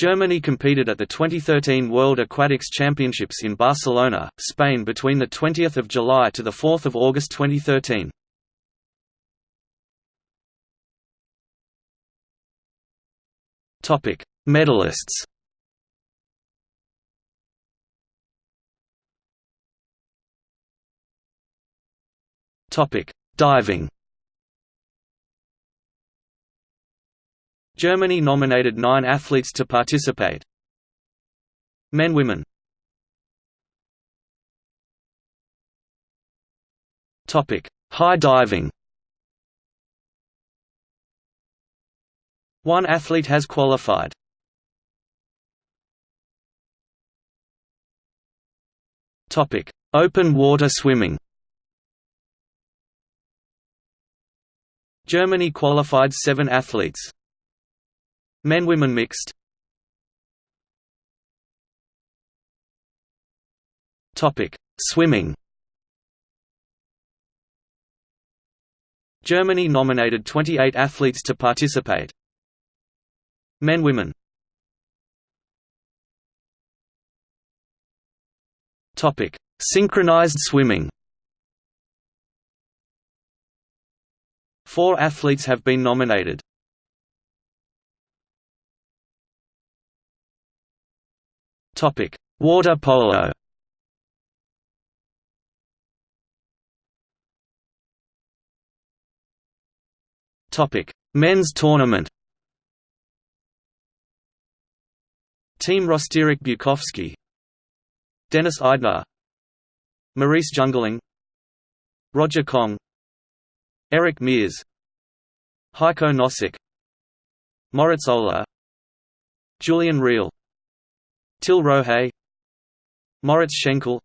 Germany competed at the 2013 World Aquatics Championships in Barcelona, Spain between 20 July to 4 August 2013. Medalists Diving Germany nominated nine athletes to participate. Men Women High diving One athlete has qualified. Open water swimming Germany qualified seven athletes. Men-women mixed Topic: Swimming Germany nominated 28 athletes to participate. Men-women Topic: Synchronized swimming Four athletes have been nominated. Topic: Water polo. Topic: Men's tournament. Team Roster Erik Bukowski Dennis Eidner Maurice Jüngling Roger Kong. Eric Mears. Heiko Nossek Moritz Oeler Julian Real Till Rohe Moritz Schenkel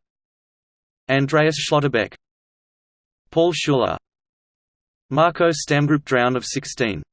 Andreas Schlotterbeck Paul Schüler Marco Stamm Group Drown of 16